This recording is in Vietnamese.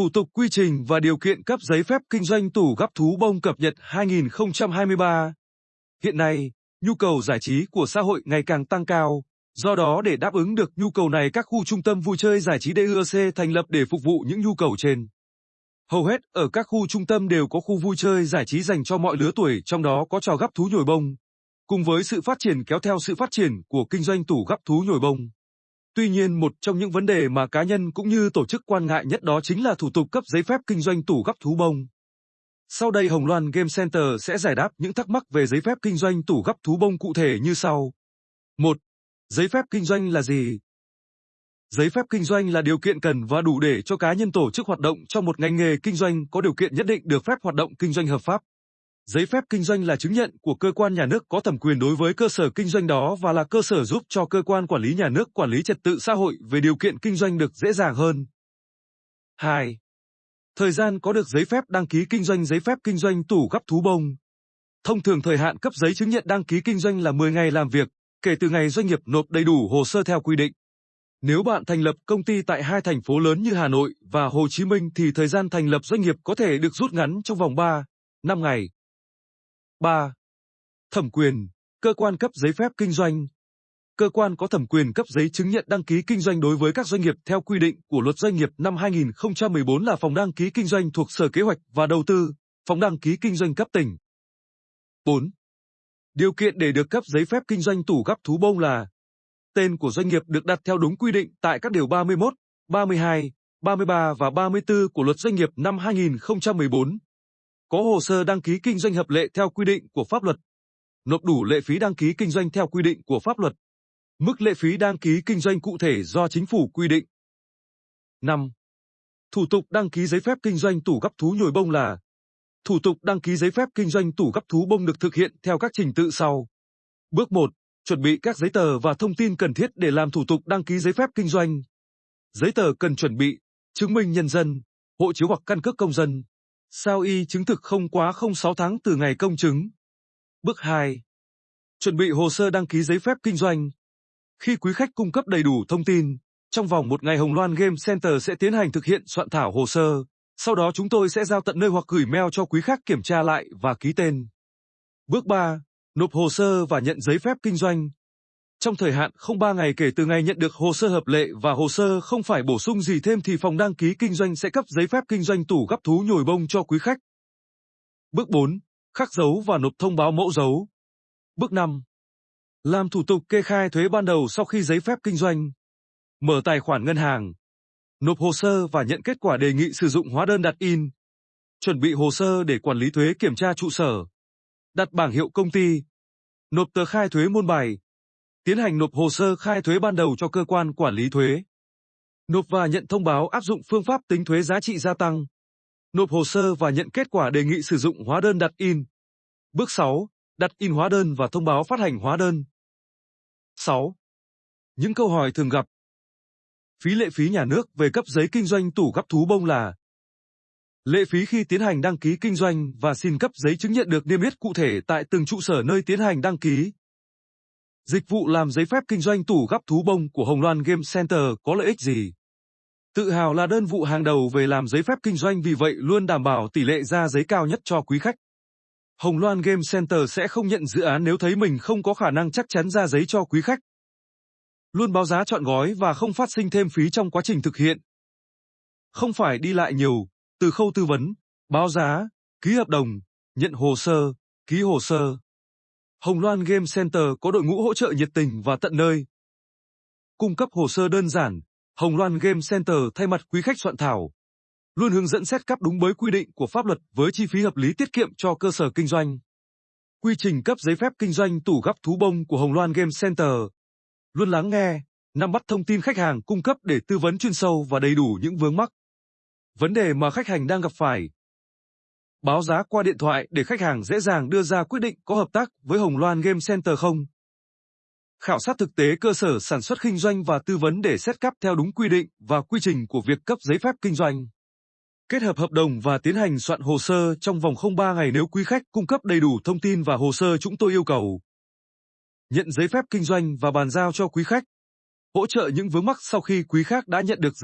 Thủ tục quy trình và điều kiện cấp giấy phép kinh doanh tủ gắp thú bông cập nhật 2023. Hiện nay, nhu cầu giải trí của xã hội ngày càng tăng cao, do đó để đáp ứng được nhu cầu này các khu trung tâm vui chơi giải trí DUC thành lập để phục vụ những nhu cầu trên. Hầu hết ở các khu trung tâm đều có khu vui chơi giải trí dành cho mọi lứa tuổi, trong đó có trò gắp thú nhồi bông. Cùng với sự phát triển kéo theo sự phát triển của kinh doanh tủ gắp thú nhồi bông. Tuy nhiên, một trong những vấn đề mà cá nhân cũng như tổ chức quan ngại nhất đó chính là thủ tục cấp giấy phép kinh doanh tủ gắp thú bông. Sau đây, Hồng Loan Game Center sẽ giải đáp những thắc mắc về giấy phép kinh doanh tủ gắp thú bông cụ thể như sau. 1. Giấy phép kinh doanh là gì? Giấy phép kinh doanh là điều kiện cần và đủ để cho cá nhân tổ chức hoạt động trong một ngành nghề kinh doanh có điều kiện nhất định được phép hoạt động kinh doanh hợp pháp. Giấy phép kinh doanh là chứng nhận của cơ quan nhà nước có thẩm quyền đối với cơ sở kinh doanh đó và là cơ sở giúp cho cơ quan quản lý nhà nước quản lý trật tự xã hội về điều kiện kinh doanh được dễ dàng hơn. 2. Thời gian có được giấy phép đăng ký kinh doanh giấy phép kinh doanh tủ gắp thú bông. Thông thường thời hạn cấp giấy chứng nhận đăng ký kinh doanh là 10 ngày làm việc, kể từ ngày doanh nghiệp nộp đầy đủ hồ sơ theo quy định. Nếu bạn thành lập công ty tại hai thành phố lớn như Hà Nội và Hồ Chí Minh thì thời gian thành lập doanh nghiệp có thể được rút ngắn trong vòng 3, 5 ngày. 3. Thẩm quyền, cơ quan cấp giấy phép kinh doanh. Cơ quan có thẩm quyền cấp giấy chứng nhận đăng ký kinh doanh đối với các doanh nghiệp theo quy định của Luật Doanh nghiệp năm 2014 là phòng đăng ký kinh doanh thuộc Sở Kế hoạch và Đầu tư, phòng đăng ký kinh doanh cấp tỉnh. 4. Điều kiện để được cấp giấy phép kinh doanh tủ gắp thú bông là Tên của doanh nghiệp được đặt theo đúng quy định tại các điều 31, 32, 33 và 34 của Luật Doanh nghiệp năm 2014 có hồ sơ đăng ký kinh doanh hợp lệ theo quy định của pháp luật, nộp đủ lệ phí đăng ký kinh doanh theo quy định của pháp luật. Mức lệ phí đăng ký kinh doanh cụ thể do chính phủ quy định. 5. Thủ tục đăng ký giấy phép kinh doanh tủ gắp thú nhồi bông là Thủ tục đăng ký giấy phép kinh doanh tủ gắp thú bông được thực hiện theo các trình tự sau. Bước 1. Chuẩn bị các giấy tờ và thông tin cần thiết để làm thủ tục đăng ký giấy phép kinh doanh. Giấy tờ cần chuẩn bị, chứng minh nhân dân, hộ chiếu hoặc căn cước công dân, Sao y chứng thực không quá 06 tháng từ ngày công chứng. Bước 2. Chuẩn bị hồ sơ đăng ký giấy phép kinh doanh. Khi quý khách cung cấp đầy đủ thông tin, trong vòng một ngày Hồng Loan Game Center sẽ tiến hành thực hiện soạn thảo hồ sơ, sau đó chúng tôi sẽ giao tận nơi hoặc gửi mail cho quý khách kiểm tra lại và ký tên. Bước 3. Nộp hồ sơ và nhận giấy phép kinh doanh. Trong thời hạn không 3 ngày kể từ ngày nhận được hồ sơ hợp lệ và hồ sơ không phải bổ sung gì thêm thì phòng đăng ký kinh doanh sẽ cấp giấy phép kinh doanh tủ gắp thú nhồi bông cho quý khách. Bước 4. Khắc dấu và nộp thông báo mẫu dấu. Bước 5. Làm thủ tục kê khai thuế ban đầu sau khi giấy phép kinh doanh. Mở tài khoản ngân hàng. Nộp hồ sơ và nhận kết quả đề nghị sử dụng hóa đơn đặt in. Chuẩn bị hồ sơ để quản lý thuế kiểm tra trụ sở. Đặt bảng hiệu công ty. Nộp tờ khai thuế môn bài, tiến hành nộp hồ sơ khai thuế ban đầu cho cơ quan quản lý thuế. Nộp và nhận thông báo áp dụng phương pháp tính thuế giá trị gia tăng. Nộp hồ sơ và nhận kết quả đề nghị sử dụng hóa đơn đặt in. Bước 6. Đặt in hóa đơn và thông báo phát hành hóa đơn. 6. Những câu hỏi thường gặp. Phí lệ phí nhà nước về cấp giấy kinh doanh tủ gấp thú bông là Lệ phí khi tiến hành đăng ký kinh doanh và xin cấp giấy chứng nhận được niêm yết cụ thể tại từng trụ sở nơi tiến hành đăng ký. Dịch vụ làm giấy phép kinh doanh tủ gắp thú bông của Hồng Loan Game Center có lợi ích gì? Tự hào là đơn vụ hàng đầu về làm giấy phép kinh doanh vì vậy luôn đảm bảo tỷ lệ ra giấy cao nhất cho quý khách. Hồng Loan Game Center sẽ không nhận dự án nếu thấy mình không có khả năng chắc chắn ra giấy cho quý khách. Luôn báo giá chọn gói và không phát sinh thêm phí trong quá trình thực hiện. Không phải đi lại nhiều, từ khâu tư vấn, báo giá, ký hợp đồng, nhận hồ sơ, ký hồ sơ. Hồng Loan Game Center có đội ngũ hỗ trợ nhiệt tình và tận nơi. Cung cấp hồ sơ đơn giản, Hồng Loan Game Center thay mặt quý khách soạn thảo. Luôn hướng dẫn xét cấp đúng với quy định của pháp luật với chi phí hợp lý tiết kiệm cho cơ sở kinh doanh. Quy trình cấp giấy phép kinh doanh tủ gắp thú bông của Hồng Loan Game Center. Luôn lắng nghe, nắm bắt thông tin khách hàng cung cấp để tư vấn chuyên sâu và đầy đủ những vướng mắc. Vấn đề mà khách hàng đang gặp phải, báo giá qua điện thoại để khách hàng dễ dàng đưa ra quyết định có hợp tác với Hồng Loan Game Center không. Khảo sát thực tế cơ sở sản xuất kinh doanh và tư vấn để xét cấp theo đúng quy định và quy trình của việc cấp giấy phép kinh doanh. Kết hợp hợp đồng và tiến hành soạn hồ sơ trong vòng 03 ngày nếu quý khách cung cấp đầy đủ thông tin và hồ sơ chúng tôi yêu cầu. Nhận giấy phép kinh doanh và bàn giao cho quý khách. Hỗ trợ những vướng mắc sau khi quý khách đã nhận được